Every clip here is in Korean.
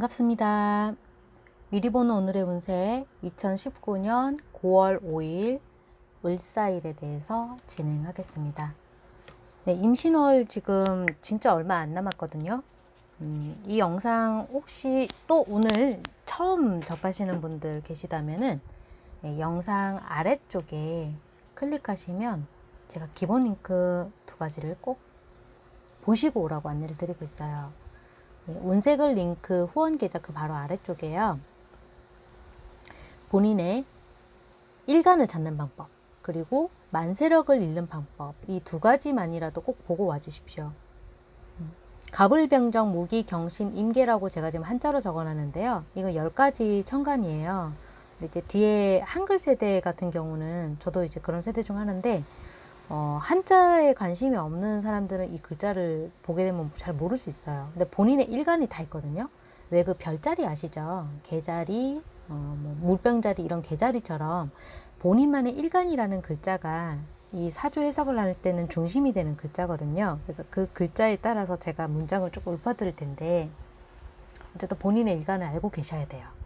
반갑습니다. 미리 보는 오늘의 운세 2019년 9월 5일 을사일에 대해서 진행하겠습니다. 네, 임신월 지금 진짜 얼마 안 남았거든요. 음, 이 영상 혹시 또 오늘 처음 접하시는 분들 계시다면은 네, 영상 아래쪽에 클릭하시면 제가 기본 링크 두 가지를 꼭 보시고 오라고 안내를 드리고 있어요. 네, 운세글 링크 후원 계좌 그 바로 아래쪽에요. 본인의 일간을 찾는 방법 그리고 만세력을 잃는 방법 이 두 가지만이라도 꼭 보고 와 주십시오. 음, 가불병정, 무기, 경신, 임계라고 제가 지금 한자로 적어놨는데요. 이거 10가지 천간이에요. 이제 뒤에 한글 세대 같은 경우는 저도 이제 그런 세대 중 하나인데 어, 한자에 관심이 없는 사람들은 이 글자를 보게 되면 잘 모를 수 있어요. 근데 본인의 일간이 다 있거든요. 왜 그 별자리 아시죠? 개자리, 어, 뭐 물병자리 이런 개자리처럼 본인만의 일간이라는 글자가 이 사주 해석을 할 때는 중심이 되는 글자거든요. 그래서 그 글자에 따라서 제가 문장을 조금 읊어드릴 텐데 어쨌든 본인의 일간을 알고 계셔야 돼요.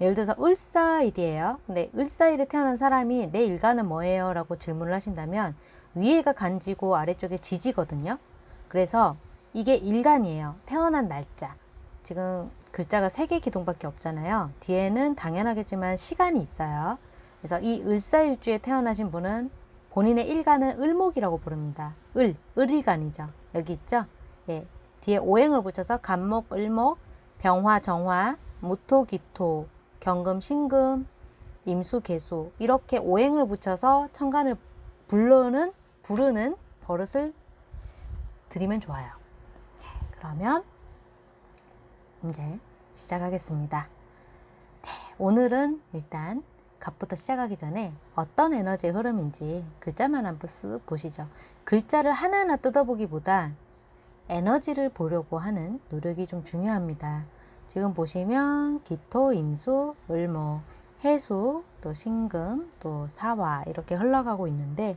예를 들어서 을사일이에요. 근데 을사일에 태어난 사람이 내 일간은 뭐예요? 라고 질문을 하신다면 위에가 간지고 아래쪽에 지지거든요. 그래서 이게 일간이에요. 태어난 날짜. 지금 글자가 세 개 기둥밖에 없잖아요. 뒤에는 당연하겠지만 시간이 있어요. 그래서 이 을사일주에 태어나신 분은 본인의 일간은 을목이라고 부릅니다. 을, 을일간이죠. 여기 있죠? 예. 뒤에 오행을 붙여서 간목, 을목, 병화, 정화, 무토, 기토, 경금, 신금, 임수, 개수 이렇게 오행을 붙여서 천간을 부르는 부르는 버릇을 드리면 좋아요. 네, 그러면 이제 시작하겠습니다. 네, 오늘은 일단 갑부터 시작하기 전에 어떤 에너지의 흐름인지 글자만 한번 쓱 보시죠. 글자를 하나하나 뜯어보기보다 에너지를 보려고 하는 노력이 좀 중요합니다. 지금 보시면 기토, 임수, 을목, 해수, 또 신금, 또 사화 이렇게 흘러가고 있는데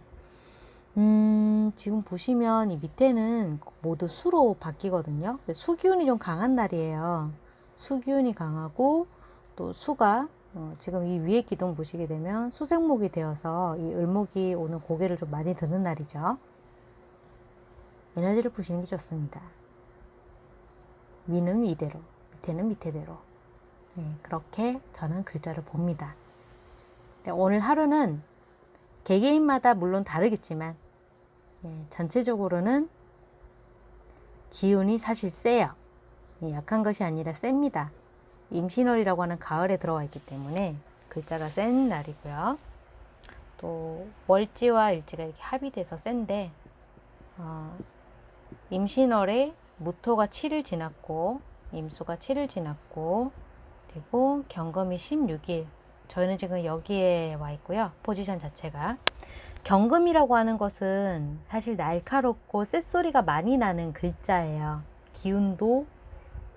음, 지금 보시면 이 밑에는 모두 수로 바뀌거든요. 수기운이 좀 강한 날이에요. 수기운이 강하고 또 수가 어, 지금 이 위에 기둥 보시게 되면 수생목이 되어서 이 을목이 오는 고개를 좀 많이 드는 날이죠. 에너지를 보시는 게 좋습니다. 위는 위대로 밑에는 밑에대로 네, 그렇게 저는 글자를 봅니다. 네, 오늘 하루는 개개인마다 물론 다르겠지만 네, 전체적으로는 기운이 사실 세요. 예, 약한 것이 아니라 셉니다. 임신월이라고 하는 가을에 들어와 있기 때문에 글자가 센 날이고요. 또 월지와 일지가 이렇게 합의돼서 센데 어, 임신월에 무토가 7일 지났고 임수가 7일 지났고 그리고 경금이 16일 저희는 지금 여기에 와 있고요. 포지션 자체가 경금이라고 하는 것은 사실 날카롭고 쇳소리가 많이 나는 글자예요. 기운도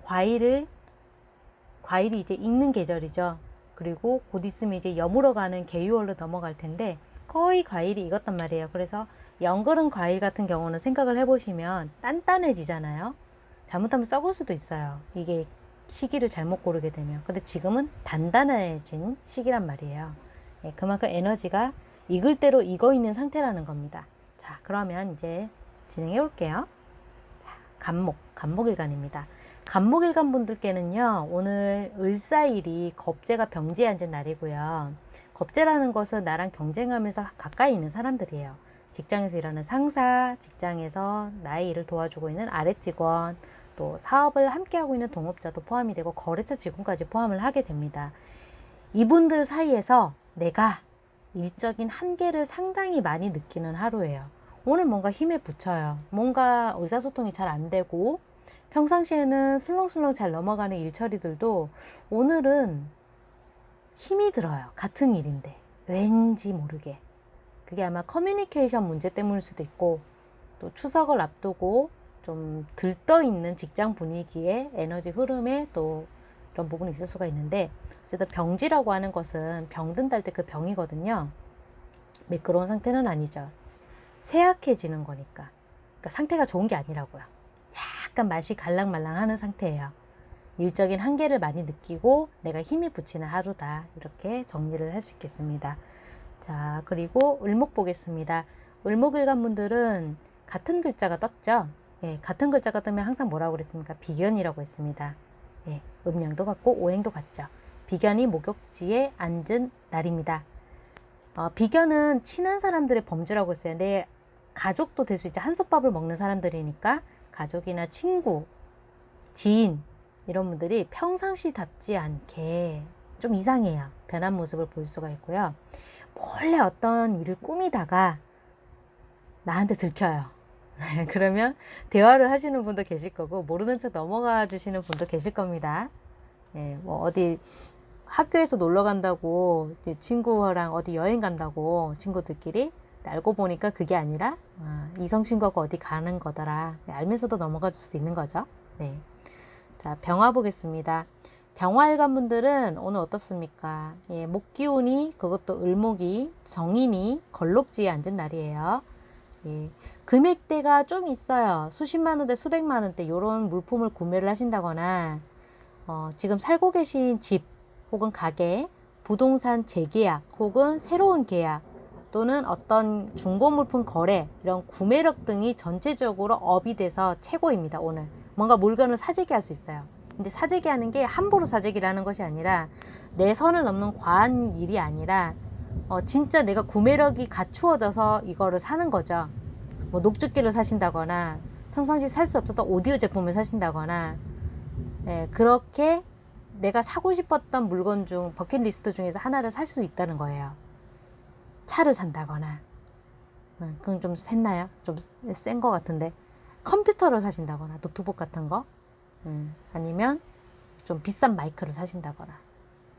과일을 과일이 이제 익는 계절이죠. 그리고 곧 있으면 이제 여물어 가는 개유월로 넘어갈 텐데 거의 과일이 익었단 말이에요. 그래서 연거른 과일 같은 경우는 생각을 해보시면 단단해지잖아요. 잘못하면 썩을 수도 있어요. 이게 시기를 잘못 고르게 되면. 근데 지금은 단단해진 시기란 말이에요. 예, 그만큼 에너지가 익을 대로 익어 있는 상태라는 겁니다. 자, 그러면 이제 진행해 볼게요. 자, 간목, 간목일간입니다. 간목일간 분들께는요, 오늘 을사일이 겁재가 병지에 앉은 날이고요. 겁재라는 것은 나랑 경쟁하면서 가까이 있는 사람들이에요. 직장에서 일하는 상사, 직장에서 나의 일을 도와주고 있는 아래 직원, 또 사업을 함께하고 있는 동업자도 포함이 되고 거래처 직원까지 포함을 하게 됩니다. 이분들 사이에서 내가 일적인 한계를 상당히 많이 느끼는 하루예요. 오늘 뭔가 힘에 부쳐요. 뭔가 의사소통이 잘 안 되고 평상시에는 술렁술렁 잘 넘어가는 일처리들도 오늘은 힘이 들어요. 같은 일인데 왠지 모르게 그게 아마 커뮤니케이션 문제 때문일 수도 있고 또 추석을 앞두고 좀 들떠 있는 직장 분위기에 에너지 흐름에 또 이런 부분이 있을 수가 있는데 어쨌든 병지라고 하는 것은 병든다 할때그 병이거든요. 매끄러운 상태는 아니죠. 쇠약해지는 거니까. 그러니까 상태가 좋은 게 아니라고요. 약간 맛이 갈랑말랑하는 상태예요. 일적인 한계를 많이 느끼고 내가 힘이 붙이는 하루다. 이렇게 정리를 할 수 있겠습니다. 자, 그리고 을목 보겠습니다. 을목일간 분들은 같은 글자가 떴죠? 예, 같은 글자가 뜨면 항상 뭐라고 그랬습니까? 비견이라고 했습니다. 예, 음양도 같고 오행도 같죠. 비견이 목욕지에 앉은 날입니다. 어, 비견은 친한 사람들의 범주라고 했어요. 내 가족도 될 수 있죠. 한솥밥을 먹는 사람들이니까 가족이나 친구, 지인 이런 분들이 평상시답지 않게 좀 이상해요. 변한 모습을 볼 수가 있고요. 몰래 어떤 일을 꾸미다가 나한테 들켜요. 그러면 대화를 하시는 분도 계실 거고 모르는 척 넘어가 주시는 분도 계실 겁니다. 예, 뭐 어디 학교에서 놀러 간다고 친구랑 어디 여행 간다고 친구들끼리 알고 보니까 그게 아니라 아, 이성 친구가 어디 가는 거더라 알면서도 넘어가 줄 수도 있는 거죠. 네. 자 병화 보겠습니다. 병화일간 분들은 오늘 어떻습니까? 예, 목 기운이 그것도 을목이 정인이 걸록지에 앉은 날이에요. 예, 금액대가 좀 있어요. 수십만 원대, 수백만 원대 이런 물품을 구매를 하신다거나 어, 지금 살고 계신 집 혹은 가게, 부동산 재계약 혹은 새로운 계약 또는 어떤 중고 물품 거래 이런 구매력 등이 전체적으로 업이 돼서 최고입니다. 오늘 뭔가 물건을 사재기 할 수 있어요. 근데 사재기 하는 게 함부로 사재기라는 것이 아니라 내 선을 넘는 과한 일이 아니라 어, 진짜 내가 구매력이 갖추어져서 이거를 사는 거죠. 뭐 녹즙기를 사신다거나 평상시 살 수 없었던 오디오 제품을 사신다거나 예, 그렇게 내가 사고 싶었던 물건 중 버킷리스트 중에서 하나를 살 수 있다는 거예요. 차를 산다거나 음, 그건 좀 셌나요? 좀 센 것 같은데 컴퓨터를 사신다거나 노트북 같은 거 음, 아니면 좀 비싼 마이크를 사신다거나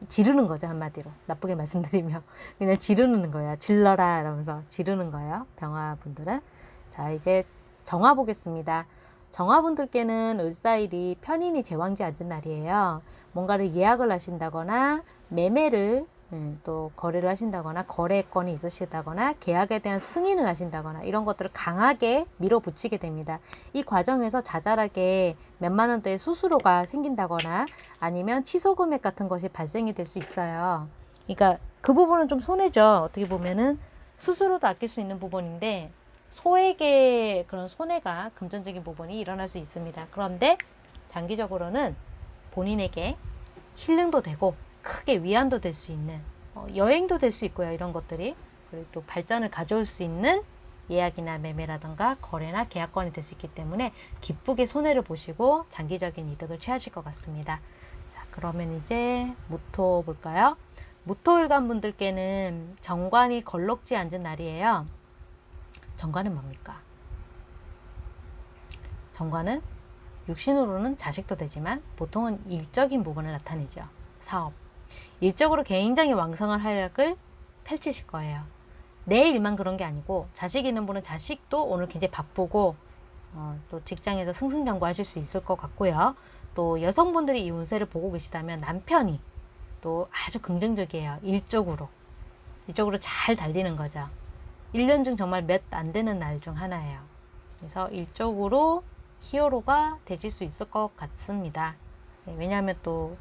지르는 거죠 한마디로. 나쁘게 말씀드리면. 그냥 지르는 거예요. 질러라 이러면서 지르는 거예요 병화분들은. 자 이제 정화 보겠습니다. 정화분들께는 을사일이 편인이 제왕지 앉은 날이에요. 뭔가를 예약을 하신다거나 매매를 음, 또 거래를 하신다거나 거래권이 있으시다거나 계약에 대한 승인을 하신다거나 이런 것들을 강하게 밀어붙이게 됩니다. 이 과정에서 자잘하게 몇만 원대의 수수료가 생긴다거나 아니면 취소 금액 같은 것이 발생이 될 수 있어요. 그러니까 그 부분은 좀 손해죠. 어떻게 보면은 수수료도 아낄 수 있는 부분인데 소액의 그런 손해가 금전적인 부분이 일어날 수 있습니다. 그런데 장기적으로는 본인에게 힐링도 되고 크게 위안도 될 수 있는 어, 여행도 될 수 있고요. 이런 것들이 그리고 또 발전을 가져올 수 있는 예약이나 매매라든가 거래나 계약권이 될 수 있기 때문에 기쁘게 손해를 보시고 장기적인 이득을 취하실 것 같습니다. 자, 그러면 이제 무토 볼까요? 무토일간 분들께는 정관이 걸럭지 앉은 날이에요. 정관은 뭡니까? 정관은 육신으로는 자식도 되지만 보통은 일적인 부분을 나타내죠. 사업. 일적으로 굉장히 왕성한 활약을 펼치실 거예요. 내 일만 그런 게 아니고 자식 있는 분은 자식도 오늘 굉장히 바쁘고 어, 또 직장에서 승승장구하실 수 있을 것 같고요. 또 여성분들이 이 운세를 보고 계시다면 남편이 또 아주 긍정적이에요. 일적으로. 일적으로 잘 달리는 거죠. 1년 중 정말 몇 안 되는 날 중 하나예요. 그래서 일적으로 히어로가 되실 수 있을 것 같습니다. 네, 왜냐하면 또,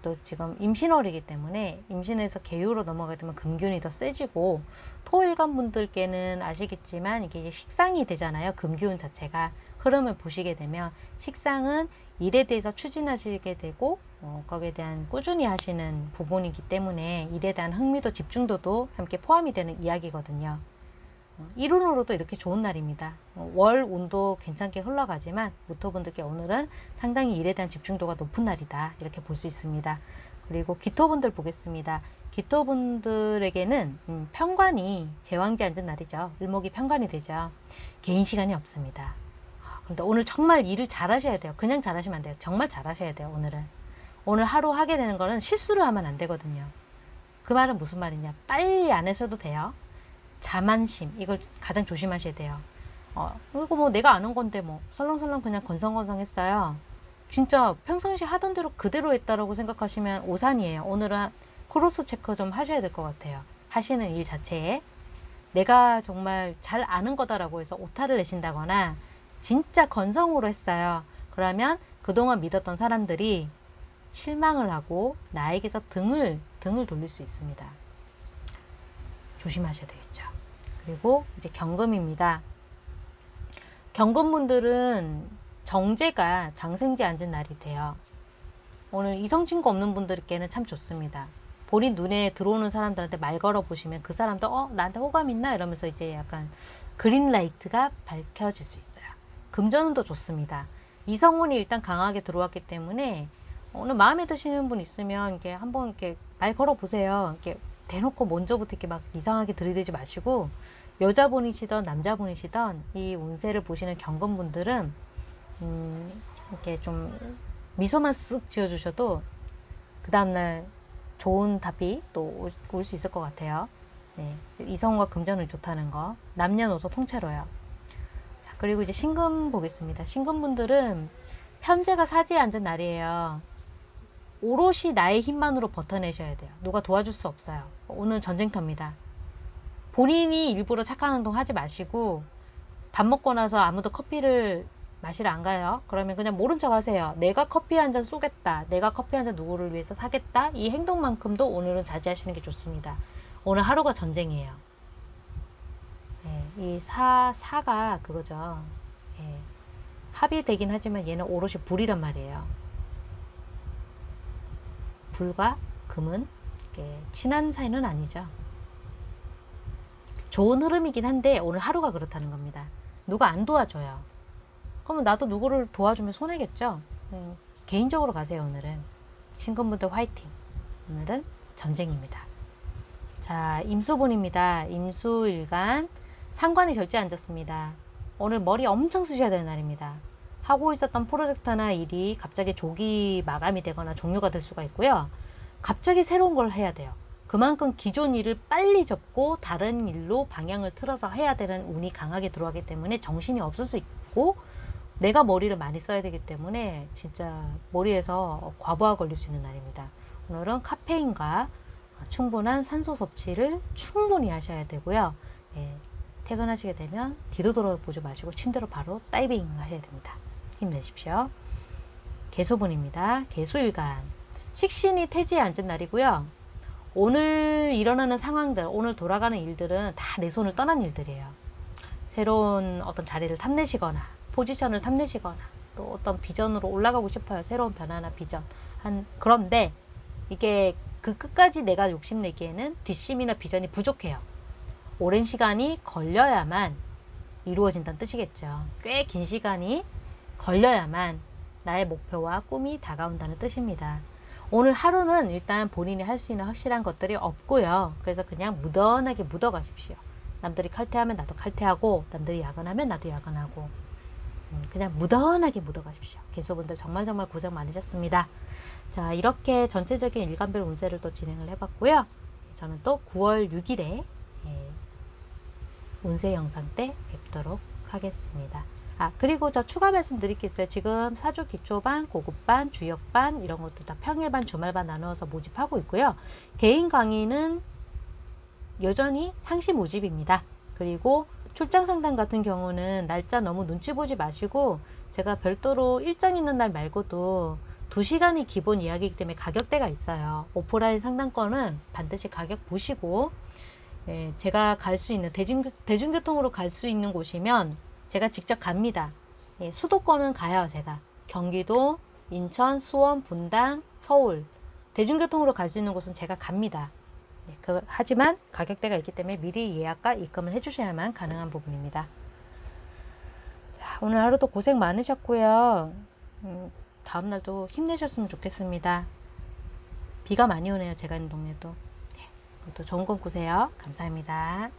또 지금 임신월이기 때문에 임신에서 개유로 넘어가게 되면 금균이 더 세지고 토일간 분들께는 아시겠지만 이게 식상이 되잖아요. 금기운 자체가 흐름을 보시게 되면 식상은 일에 대해서 추진하시게 되고 어, 거기에 대한 꾸준히 하시는 부분이기 때문에 일에 대한 흥미도 집중도도 함께 포함이 되는 이야기거든요. 이론으로도 이렇게 좋은 날입니다. 어, 월 운도 괜찮게 흘러가지만 무토분들께 오늘은 상당히 일에 대한 집중도가 높은 날이다. 이렇게 볼 수 있습니다. 그리고 기토분들 보겠습니다. 기토분들에게는 음, 편관이 제왕지 앉은 날이죠. 일목이 편관이 되죠. 개인 시간이 없습니다. 그런데 오늘 정말 일을 잘 하셔야 돼요. 그냥 잘 하시면 안 돼요. 정말 잘 하셔야 돼요. 오늘은. 오늘 하루 하게 되는 거는 실수를 하면 안 되거든요. 그 말은 무슨 말이냐. 빨리 안 하셔도 돼요. 자만심 이걸 가장 조심하셔야 돼요. 어, 이거 뭐 내가 아는 건데 뭐 설렁설렁 그냥 건성건성 했어요. 진짜 평상시 하던 대로 그대로 했다라고 생각하시면 오산이에요. 오늘은 cross check 좀 하셔야 될 것 같아요. 하시는 일 자체에 내가 정말 잘 아는 거다라고 해서 오타를 내신다거나 진짜 건성으로 했어요. 그러면 그동안 믿었던 사람들이 실망을 하고 나에게서 등을 등을 돌릴 수 있습니다. 조심하셔야 되겠죠. 그리고 이제 경금입니다. 경금분들은 정제가 장생지 앉은 날이 돼요. 오늘 이성친구 없는 분들께는 참 좋습니다. 본인 눈에 들어오는 사람들한테 말 걸어 보시면 그 사람도 어 나한테 호감 있나 이러면서 이제 약간 그린라이트가 밝혀질 수 있어요. 금전운도 좋습니다. 이성운이 일단 강하게 들어왔기 때문에 오늘 마음에 드시는 분 있으면 이게 한번 이렇게 말 걸어 보세요. 이렇게 대놓고 먼저부터 이렇게 막 이상하게 들이대지 마시고 여자분이시던 남자분이시던 이 운세를 보시는 경건분들은 음, 이렇게 좀 미소만 쓱 지어주셔도 그 다음날 좋은 답이 또 올 수 있을 것 같아요. 네, 이성과 금전은 좋다는 거. 남녀노소 통째로요. 자, 그리고 이제 신금 보겠습니다. 신금분들은 현재가 사지에 앉은 날이에요. 오롯이 나의 힘만으로 버텨내셔야 돼요. 누가 도와줄 수 없어요. 오늘 전쟁터입니다. 본인이 일부러 착한 행동 하지 마시고 밥 먹고 나서 아무도 커피를 마시러 안 가요. 그러면 그냥 모른 척 하세요. 내가 커피 한 잔 쏘겠다. 내가 커피 한 잔 누구를 위해서 사겠다. 이 행동만큼도 오늘은 자제하시는 게 좋습니다. 오늘 하루가 전쟁이에요. 네, 이 사, 사가 그거죠. 예, 합이 되긴 하지만 얘는 오롯이 불이란 말이에요. 불과 금은 친한 사이는 아니죠. 좋은 흐름이긴 한데 오늘 하루가 그렇다는 겁니다. 누가 안 도와줘요. 그러면 나도 누구를 도와주면 손해겠죠. 네, 개인적으로 가세요 오늘은. 친구분들 화이팅. 오늘은 전쟁입니다. 자 임수분입니다. 임수일간 상관이 절제 앉았습니다. 오늘 머리 엄청 쓰셔야 되는 날입니다. 하고 있었던 프로젝트나 일이 갑자기 조기 마감이 되거나 종료가 될 수가 있고요. 갑자기 새로운 걸 해야 돼요. 그만큼 기존 일을 빨리 접고 다른 일로 방향을 틀어서 해야 되는 운이 강하게 들어가기 때문에 정신이 없을 수 있고 내가 머리를 많이 써야 되기 때문에 진짜 머리에서 과부하 걸릴 수 있는 날입니다. 오늘은 카페인과 충분한 산소 섭취를 충분히 하셔야 되고요. 예, 퇴근하시게 되면 뒤도 돌아보지 마시고 침대로 바로 다이빙 하셔야 됩니다. 힘내십시오. 개수분입니다. 개수일간 식신이 태지에 앉은 날이고요. 오늘 일어나는 상황들, 오늘 돌아가는 일들은 다 내 손을 떠난 일들이에요. 새로운 어떤 자리를 탐내시거나 포지션을 탐내시거나 또 어떤 비전으로 올라가고 싶어요. 새로운 변화나 비전. 한 그런데 이게 그 끝까지 내가 욕심내기에는 뒷심이나 비전이 부족해요. 오랜 시간이 걸려야만 이루어진다는 뜻이겠죠. 꽤 긴 시간이 걸려야만 나의 목표와 꿈이 다가온다는 뜻입니다. 오늘 하루는 일단 본인이 할 수 있는 확실한 것들이 없고요. 그래서 그냥 무던하게 묻어 가십시오. 남들이 칼퇴하면 나도 칼퇴하고 남들이 야근하면 나도 야근하고 음, 그냥 무던하게 묻어 가십시오. 개수분들 정말 정말 고생 많으셨습니다. 자 이렇게 전체적인 일간별 운세를 또 진행을 해봤고요. 저는 또 9월 6일에 예, 운세 영상 때 뵙도록 하겠습니다. 아 그리고 저 추가 말씀 드릴 게 있어요. 지금 사주 기초반, 고급반, 주역반 이런 것도 다 평일반, 주말반 나누어서 모집하고 있고요. 개인 강의는 여전히 상시 모집입니다. 그리고 출장 상담 같은 경우는 날짜 너무 눈치 보지 마시고 제가 별도로 일정 있는 날 말고도 2시간이 기본 이야기이기 때문에 가격대가 있어요. 오프라인 상담권은 반드시 가격 보시고 예, 제가 갈 수 있는 대중, 대중교통으로 갈 수 있는 곳이면 제가 직접 갑니다. 예, 수도권은 가요, 제가. 경기도, 인천, 수원, 분당, 서울. 대중교통으로 갈 수 있는 곳은 제가 갑니다. 예, 그, 하지만 가격대가 있기 때문에 미리 예약과 입금을 해주셔야만 가능한 부분입니다. 자, 오늘 하루도 고생 많으셨고요. 음, 다음날도 힘내셨으면 좋겠습니다. 비가 많이 오네요. 제가 있는 동네도. 네, 또 좋은 꿈 꾸세요. 감사합니다.